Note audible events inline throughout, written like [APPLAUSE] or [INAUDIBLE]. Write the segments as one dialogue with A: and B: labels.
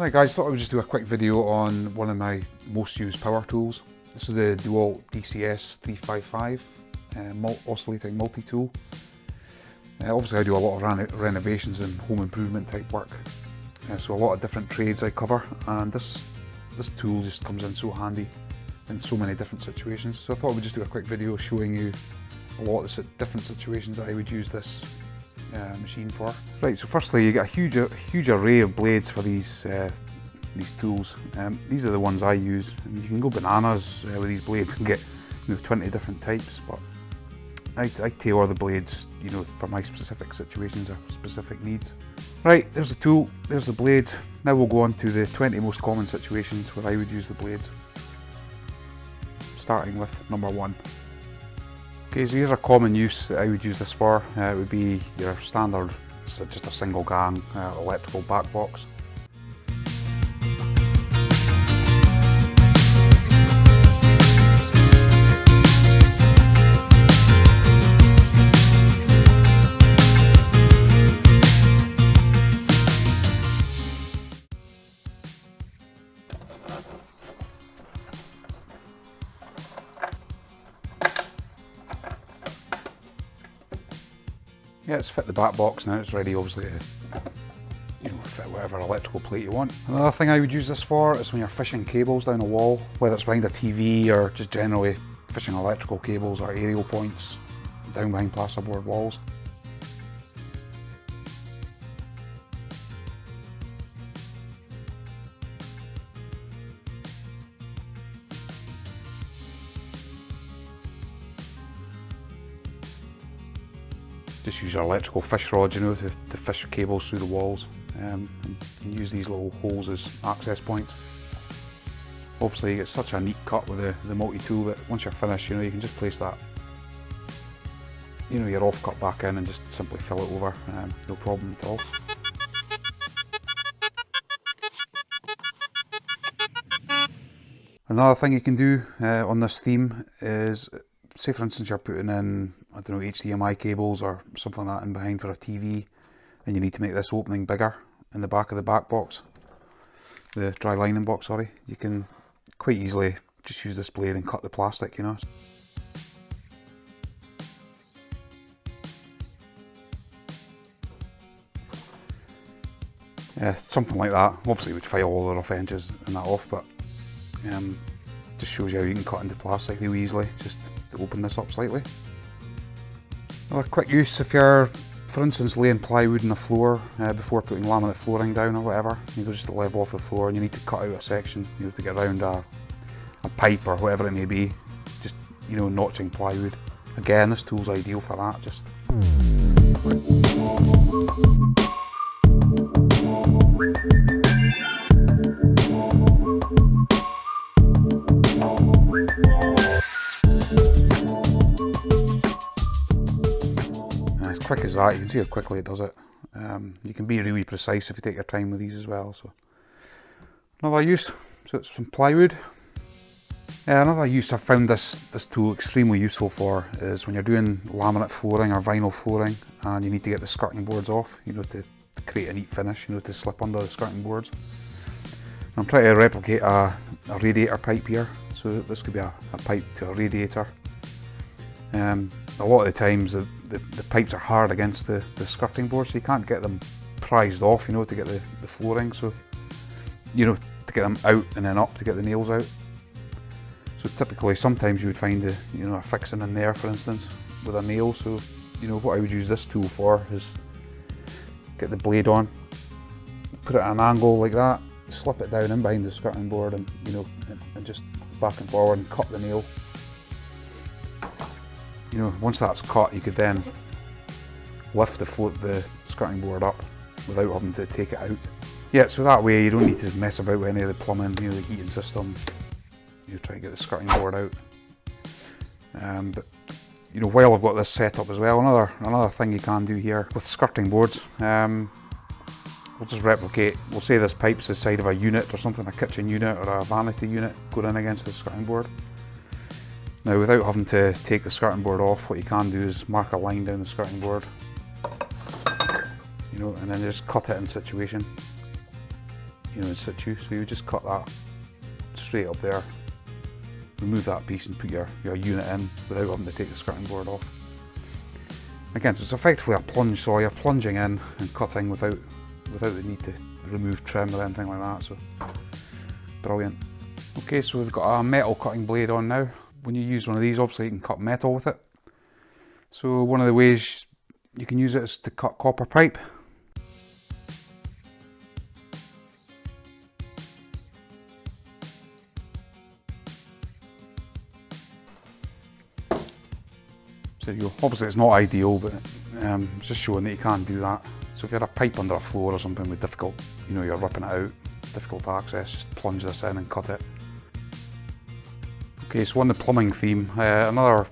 A: Right guys, I thought I would just do a quick video on one of my most used power tools. This is the DeWalt DCS 355 uh, oscillating multi-tool. Uh, obviously I do a lot of renovations and home improvement type work, uh, so a lot of different trades I cover and this, this tool just comes in so handy in so many different situations. So I thought I would just do a quick video showing you a lot of different situations that I would use this uh, machine for. Right, so firstly you get a huge, a huge array of blades for these uh, these tools. Um, these are the ones I use. you can go bananas uh, with these blades and get you know 20 different types, but I, I tailor the blades, you know, for my specific situations or specific needs. Right, there's the tool, there's the blades. Now we'll go on to the 20 most common situations where I would use the blades. Starting with number one. Okay, so here's a common use that I would use this for. Uh, it would be your standard, just a single gang uh, electrical back box. Fit the back box now, it's ready obviously to you know, fit whatever electrical plate you want. Another thing I would use this for is when you're fishing cables down a wall, whether it's behind a TV or just generally fishing electrical cables or aerial points down behind plasterboard walls. Just use your electrical fish rod, you know, to, to fish cables through the walls um, and use these little holes as access points. Obviously you get such a neat cut with the, the multi-tool that once you're finished, you know, you can just place that, you know, your off cut back in and just simply fill it over, um, no problem at all. Another thing you can do uh, on this theme is, say for instance you're putting in I don't know, HDMI cables or something like that in behind for a TV and you need to make this opening bigger in the back of the back box, the dry lining box, sorry, you can quite easily just use this blade and cut the plastic, you know. Yeah, something like that. Obviously, we'd file all the rough edges and that off, but um, just shows you how you can cut into plastic really easily, just to open this up slightly. A quick use if you're, for instance, laying plywood on the floor uh, before putting laminate flooring down or whatever. You go just to level off the floor and you need to cut out a section, you know, to get around a, a pipe or whatever it may be. Just, you know, notching plywood. Again, this tool's ideal for that. Just. Quick as that, you can see how quickly it does it. Um, you can be really precise if you take your time with these as well. So Another use, so it's from plywood. Yeah, another use I've found this, this tool extremely useful for is when you're doing laminate flooring or vinyl flooring and you need to get the skirting boards off, you know, to, to create a neat finish, you know, to slip under the skirting boards. I'm trying to replicate a, a radiator pipe here, so this could be a, a pipe to a radiator. Um, a lot of the times the, the, the, pipes are hard against the, the skirting board so you can't get them prized off you know to get the, the flooring so you know to get them out and then up to get the nails out. So typically sometimes you would find a, you know a fixing in there for instance with a nail so you know what I would use this tool for is get the blade on put it at an angle like that slip it down in behind the skirting board and you know and, and just back and forward and cut the nail you know, once that's cut, you could then lift the float the skirting board up without having to take it out. Yeah, so that way you don't need to mess about with any of the plumbing, you know, the heating system. You try to get the skirting board out. Um, but you know, while I've got this set up as well, another another thing you can do here with skirting boards, um, we'll just replicate, we'll say this pipe's the side of a unit or something, a kitchen unit or a vanity unit going in against the skirting board. Now without having to take the skirting board off, what you can do is mark a line down the skirting board, you know, and then just cut it in situation. you know, in situ. So you just cut that straight up there, remove that piece and put your, your unit in without having to take the skirting board off. Again, so it's effectively a plunge saw, you're plunging in and cutting without without the need to remove trim or anything like that, so brilliant. Okay, so we've got a metal cutting blade on now. When you use one of these, obviously you can cut metal with it. So one of the ways you can use it is to cut copper pipe. So you obviously it's not ideal, but um, just showing that you can do that. So if you had a pipe under a floor or something with difficult, you know, you're ripping it out, difficult access, just plunge this in and cut it. Okay, so on the plumbing theme, uh, another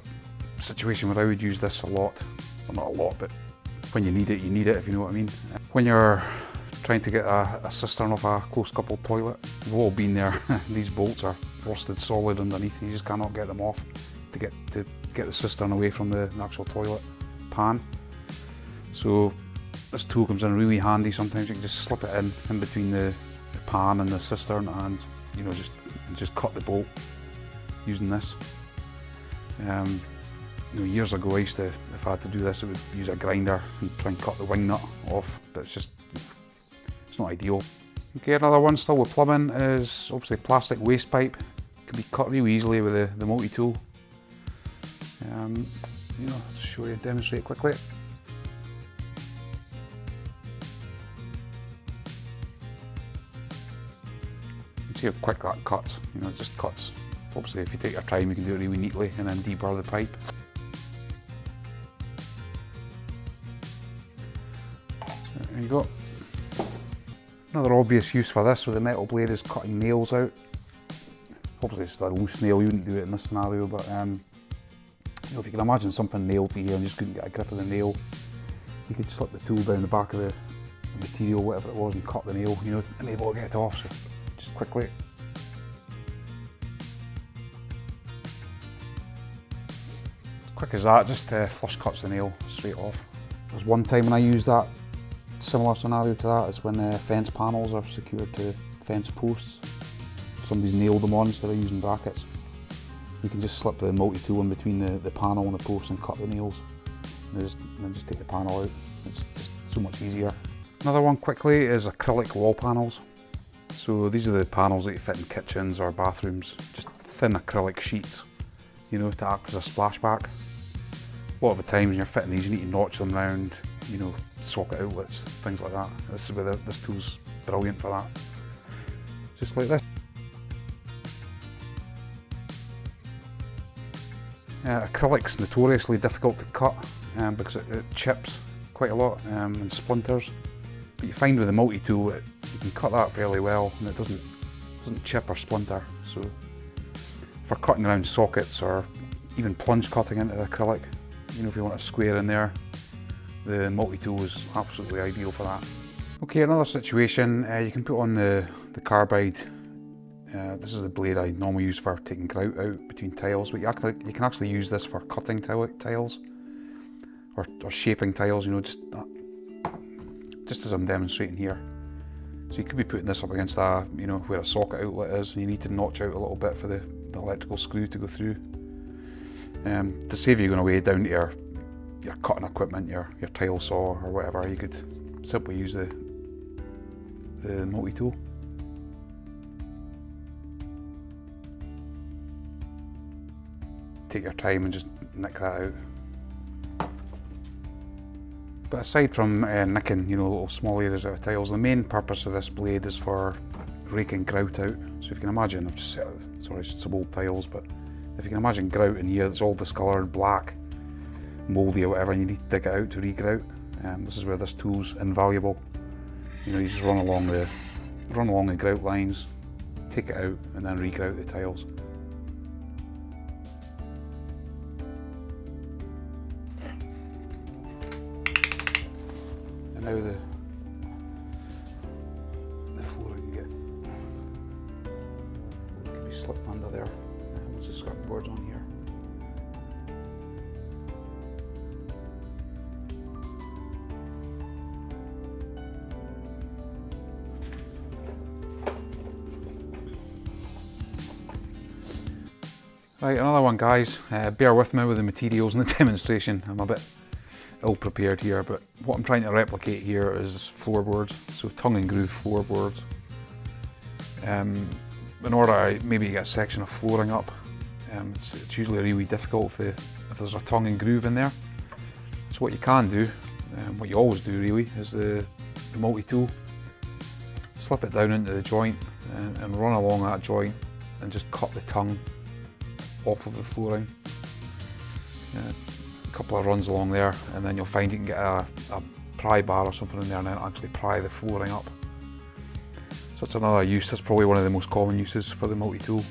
A: situation where I would use this a lot, well not a lot, but when you need it, you need it, if you know what I mean. When you're trying to get a, a cistern off a close coupled toilet, we've all been there, [LAUGHS] these bolts are rusted solid underneath, you just cannot get them off to get to get the cistern away from the, actual toilet pan. So this tool comes in really handy sometimes, you can just slip it in, in between the, the pan and the cistern and you know just just cut the bolt using this. Um, you know, years ago I used to, if I had to do this, I would use a grinder and try and cut the wing nut off, but it's just, it's not ideal. Okay, another one still with plumbing is obviously plastic waste pipe. Can be cut real easily with the, the multi-tool. Um, you know, to show you, demonstrate quickly. You see how quick that cuts, you know, it just cuts. Obviously if you take your time you can do it really neatly and then deburr the pipe. there you go. Another obvious use for this with a metal blade is cutting nails out. Obviously it's a loose nail, you wouldn't do it in this scenario, but um, you know, if you can imagine something nailed to here and just couldn't get a grip of the nail, you could slip the tool down the back of the material, whatever it was, and cut the nail, you know, and able to get it off, so just quickly. Quick as that, just uh, flush cuts the nail straight off. There's one time when I used that similar scenario to that is when uh, fence panels are secured to fence posts. Somebody's nailed them on instead of using brackets. You can just slip the multi-tool in between the, the panel and the post and cut the nails. And just, then just take the panel out. It's just so much easier. Another one quickly is acrylic wall panels. So these are the panels that you fit in kitchens or bathrooms. Just thin acrylic sheets, you know, to act as a splashback. A lot of the times when you're fitting these, you need to notch them round, you know, socket outlets, things like that. This is where the, this tool's brilliant for that. Just like this. Uh, acrylic's notoriously difficult to cut um, because it, it, chips quite a lot um, and splinters. But you find with the multi-tool you can cut that fairly well and it doesn't, doesn't chip or splinter. So for cutting around sockets or even plunge cutting into the acrylic, you know if you want a square in there, the multi-tool is absolutely ideal for that. Okay, another situation, uh, you can put on the, the carbide. Uh, this is the blade I normally use for taking grout out between tiles, but you, actually, you can actually use this for cutting tiles or, or, shaping tiles, you know, just, uh, just as I'm demonstrating here. So you could be putting this up against a, you know, where a socket outlet is, and you need to notch out a little bit for the, the electrical screw to go through. Um, to save you going away down to your your cutting equipment, your, your tile saw or whatever, you could simply use the, the multi-tool. Take your time and just nick that out. But aside from uh, nicking, you know, little small areas of tiles, the main purpose of this blade is for raking grout out. So if you can imagine, I've just set, sorry, some old tiles, but if you can imagine grout in here, that's all discoloured black mouldy or whatever and you need to dig it out to regrout. Um, this is where this tool's invaluable. You know, you just run along the run along the grout lines, take it out and then regrout the tiles. And now the the Right, another one guys, uh, bear with me with the materials and the [LAUGHS] demonstration. I'm a bit ill prepared here, but what I'm trying to replicate here is floorboards, so tongue and groove floorboards. Um, in order to maybe get a section of flooring up, um, it's, it's, usually really difficult if, the, if, there's a tongue and groove in there. So what you can do, um, what you always do really, is the, the multi-tool. Slip it down into the joint and, and run along that joint and just cut the tongue off of the flooring. Uh, a couple of runs along there and then you'll find you can get a, a pry bar or something in there and then actually pry the flooring up. So it's another use, that's probably one of the most common uses for the multi-tool.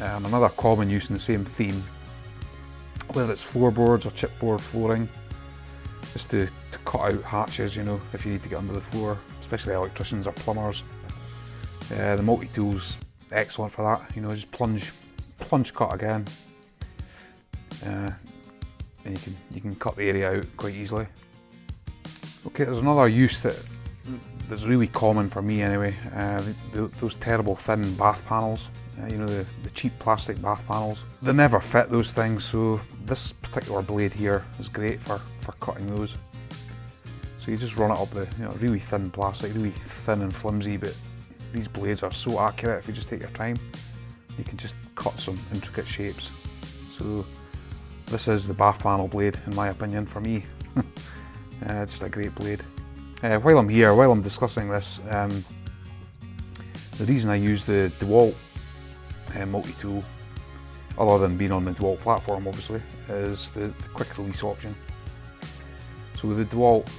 A: Um, another common use in the same theme, whether it's floorboards or chipboard flooring, is to, to cut out hatches, you know, if you need to get under the floor, especially electricians or plumbers. Uh, the multi-tool's excellent for that, you know, just plunge plunge cut again. Uh, and you can you can cut the area out quite easily. Okay, there's another use that that's really common for me anyway. Uh, the, those terrible thin bath panels, uh, you know the, the cheap plastic bath panels. They never fit those things, so this particular blade here is great for for cutting those. So you just run it up the you know really thin plastic, really thin and flimsy, but these blades are so accurate if you just take your time you can just cut some intricate shapes. So this is the bath panel blade in my opinion for me. [LAUGHS] uh, just a great blade. Uh, while I'm here, while I'm discussing this, um, the reason I use the DeWalt uh, multi-tool, other than being on the DeWalt platform obviously, is the, the quick release option. So with the DeWalt,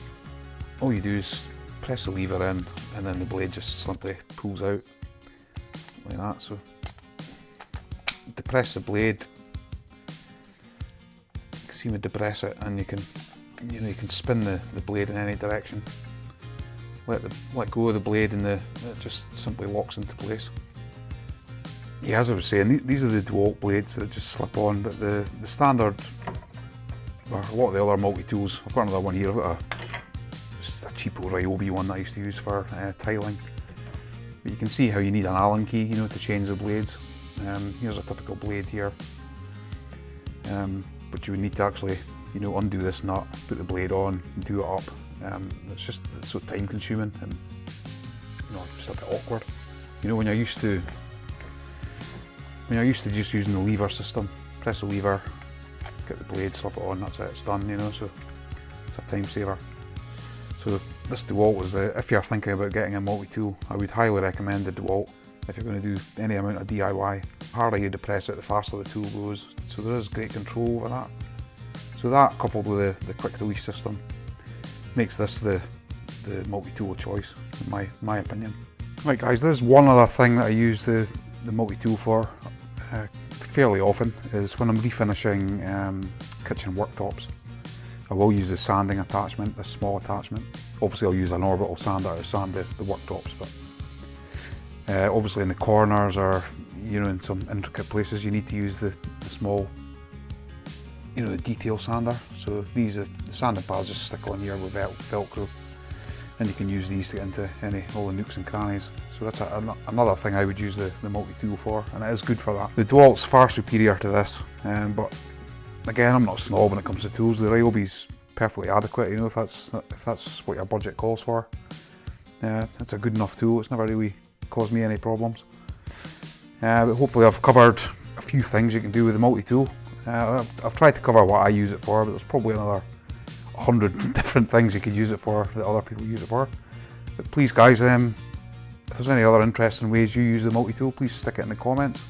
A: all you do is press the lever in and then the blade just simply pulls out like that. So depress the blade. You can see me depress it and you can you know you can spin the, the blade in any direction. Let the let go of the blade and the it just simply locks into place. Yeah, as I was saying, these are the DeWalt blades that just slip on, but the, the standard, or a lot of the other multi-tools, I've got another one here, a, just a cheapo Ryobi one that I used to use for uh, tiling. But you can see how you need an Allen key, you know, to change the blades. Um, here's a typical blade here. Um, but you would need to actually, you know, undo this nut, put the blade on, do it up. Um, it's just it's so time consuming and, you know, just a bit awkward. You know, when you're used to, when you're used to just using the lever system, press the lever, get the blade, slip it on, that's it, it's done, you know, so it's a time saver. So this DeWalt was, if you're thinking about getting a multi-tool, I would highly recommend the DeWalt if you're going to do any amount of DIY. The harder you depress it, the faster the tool goes. So there is great control over that. So that coupled with the, the quick release system makes this the, the multi-tool choice, in my, my opinion. Right guys, there's one other thing that I use the, the multi-tool for uh, fairly often is when I'm refinishing um, kitchen worktops. I will use the sanding attachment, a small attachment. Obviously I'll use an orbital sander to sand the, the worktops, but uh, obviously in the corners or you know in some intricate places you need to use the, the small you know the detail sander. So these are the sanding pads just stick on here with velcro. And you can use these to get into any all the nooks and crannies. So that's a, another thing I would use the, the multi-tool for and it is good for that. The DeWalt's far superior to this um, but again I'm not a snob when it comes to tools. The Ryobi's perfectly adequate you know if that's if that's what your budget calls for. Yeah, uh, it's a good enough tool. It's never really cause me any problems. Uh, but hopefully I've covered a few things you can do with the multi-tool. Uh, I've, I've, tried to cover what I use it for, but there's probably another 100 [LAUGHS] different things you could use it for that other people use it for. But please guys, um, if there's any other interesting ways you use the multi-tool, please stick it in the comments,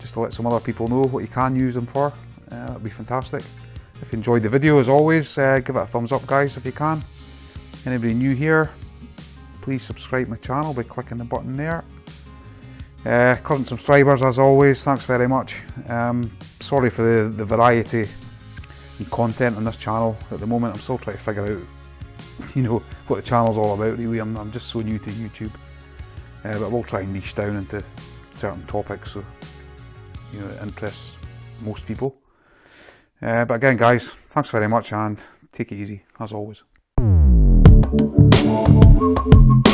A: just to let some other people know what you can use them for. Uh, that'd be fantastic. If you enjoyed the video, as always, uh, give it a thumbs up guys if you can. Anybody new here, please subscribe my channel by clicking the button there. Uh, current subscribers as always, thanks very much. Um, sorry for the, the variety in content on this channel at the moment. I'm still trying to figure out [LAUGHS] you know what the channel's all about really. I'm, I'm just so new to YouTube. Uh, but we'll try and niche down into certain topics so you know it interests most people. Uh, but again guys, thanks very much and take it easy as always. Thank you.